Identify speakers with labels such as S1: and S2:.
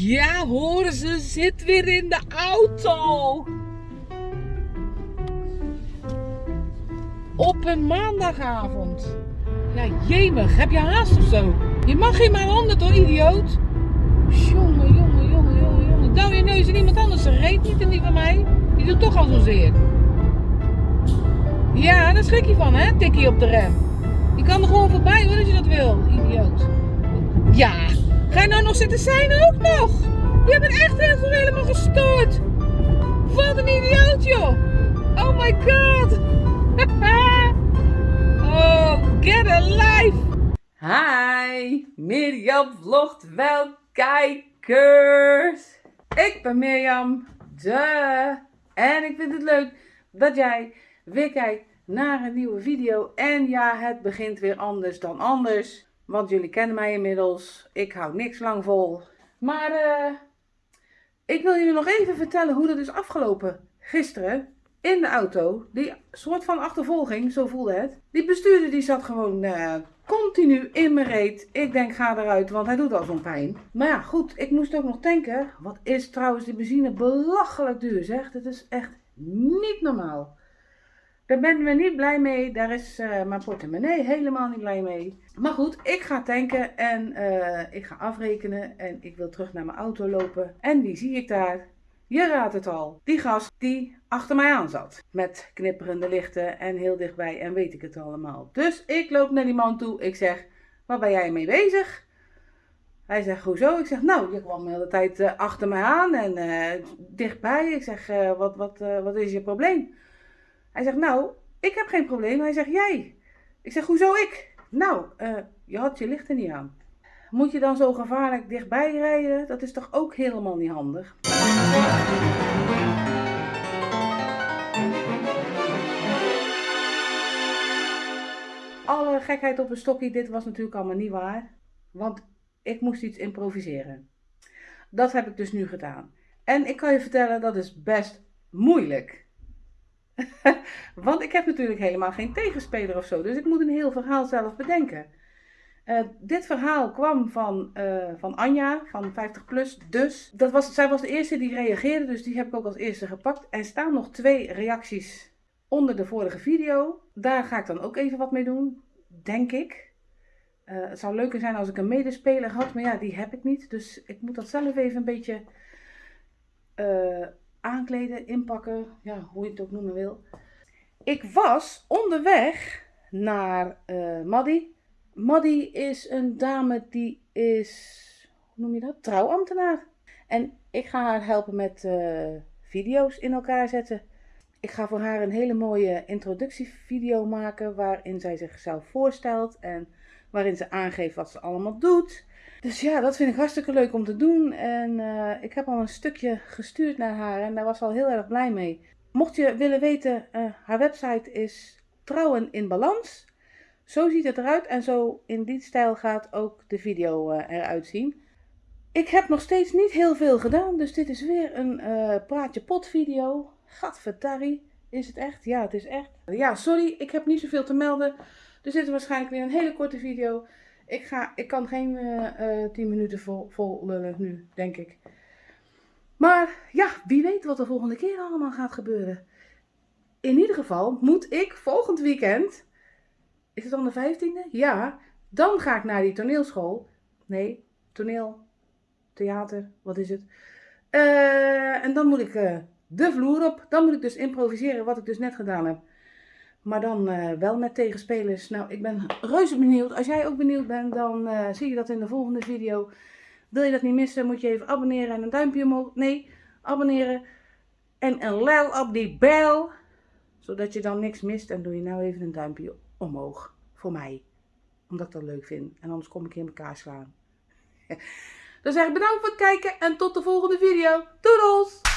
S1: Ja, horen ze zit weer in de auto. Op een maandagavond. Ja, jemig, heb je haast of zo? Je mag geen maar honderd hoor, idioot. Jongen, jongen, jongen, jongen, jongen. Douw je neus in iemand anders, ze reed niet in die van mij. Die doet toch al zozeer. Ja, daar schrik je van hè, tikkie op de rem. Je kan er gewoon voorbij hoor, als je dat wil, idioot. Ga je nou nog zitten zijn ook nog? Je bent echt heel veel helemaal gestoord. Wat een idioot joh. Oh my god. oh, get a life. Hi, Mirjam vlogt wel kijkers. Ik ben Mirjam, de. En ik vind het leuk dat jij weer kijkt naar een nieuwe video. En ja, het begint weer anders dan anders. Want jullie kennen mij inmiddels. Ik hou niks lang vol. Maar eh, ik wil jullie nog even vertellen hoe dat is afgelopen. Gisteren in de auto. Die soort van achtervolging, zo voelde het. Die bestuurder die zat gewoon eh, continu in mijn reet. Ik denk ga eruit, want hij doet al zo'n pijn. Maar ja, goed. Ik moest ook nog tanken. Wat is trouwens die benzine belachelijk duur zeg. Dat is echt niet normaal. Daar ben ik niet blij mee. Daar is uh, mijn portemonnee helemaal niet blij mee. Maar goed, ik ga tanken en uh, ik ga afrekenen. En ik wil terug naar mijn auto lopen. En die zie ik daar. Je raadt het al. Die gast die achter mij aan zat. Met knipperende lichten en heel dichtbij en weet ik het allemaal. Dus ik loop naar die man toe. Ik zeg, waar ben jij mee bezig? Hij zegt, hoezo? Ik zeg, nou, je kwam de hele tijd uh, achter mij aan en dichtbij. Ik zeg, wat, wat, wat is je probleem? Hij zegt, nou, ik heb geen probleem. Hij zegt, jij. Ik zeg, hoezo ik? Nou, uh, je had je lichten niet aan. Moet je dan zo gevaarlijk dichtbij rijden? Dat is toch ook helemaal niet handig? Alle gekheid op een stokje, dit was natuurlijk allemaal niet waar. Want ik moest iets improviseren. Dat heb ik dus nu gedaan. En ik kan je vertellen, dat is best moeilijk. Want ik heb natuurlijk helemaal geen tegenspeler of zo. Dus ik moet een heel verhaal zelf bedenken. Uh, dit verhaal kwam van, uh, van Anja, van 50 plus. Dus dat was, zij was de eerste die reageerde, dus die heb ik ook als eerste gepakt. Er staan nog twee reacties onder de vorige video. Daar ga ik dan ook even wat mee doen, denk ik. Uh, het zou leuker zijn als ik een medespeler had, maar ja, die heb ik niet. Dus ik moet dat zelf even een beetje aankleden, inpakken, ja, hoe je het ook noemen wil. Ik was onderweg naar uh, Maddie. Maddie is een dame die is, hoe noem je dat, trouwambtenaar. En ik ga haar helpen met uh, video's in elkaar zetten. Ik ga voor haar een hele mooie introductievideo maken waarin zij zichzelf voorstelt en waarin ze aangeeft wat ze allemaal doet. Dus ja, dat vind ik hartstikke leuk om te doen. En uh, ik heb al een stukje gestuurd naar haar en daar was al heel erg blij mee. Mocht je willen weten, uh, haar website is Trouwen in Balans. Zo ziet het eruit en zo in die stijl gaat ook de video uh, eruit zien. Ik heb nog steeds niet heel veel gedaan, dus dit is weer een praatje pot video. Gadverdarrie, is het echt? Ja, het is echt. Ja, sorry, ik heb niet zoveel te melden. Dus dit is waarschijnlijk weer een hele korte video. Ik, ga, ik kan geen uh, uh, 10 minuten vol, lullen nu, denk ik. Maar ja, wie weet wat er volgende keer allemaal gaat gebeuren. In ieder geval moet ik volgend weekend, is het dan de 15e? Ja, dan ga ik naar die toneelschool. Nee, toneel, theater, wat is het? Uh, en dan moet ik de vloer op. Dan moet ik dus improviseren wat ik dus net gedaan heb. Maar dan uh, wel met tegenspelers. Nou, ik ben reuze benieuwd. Als jij ook benieuwd bent, dan uh, zie je dat in de volgende video. Wil je dat niet missen, moet je even abonneren en een duimpje omhoog. Nee, abonneren. En een lel op die bel. Zodat je dan niks mist. En doe je nou even een duimpje omhoog. Voor mij. Omdat ik dat leuk vind. En anders kom ik in elkaar slaan. Dan zeg ik bedankt voor het kijken en tot de volgende video. Doedels!